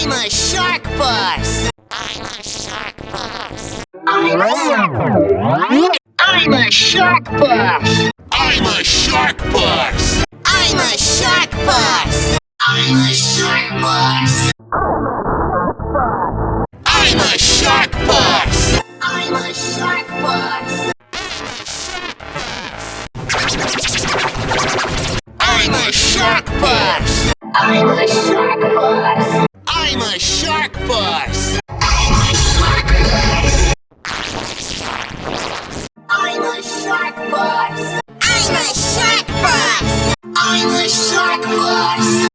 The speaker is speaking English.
I'm a shark boss. I'm a shark boss. I'm a shark I'm a shark boss. I'm a shark boss. I'm a shark boss. I'm a shark boss. I'm a shark boss. I'm a shark boss. I'm a shark boss. I'm a shark shark bus! I'm a shark bus! I'm a shark bus! I'm a shark bus!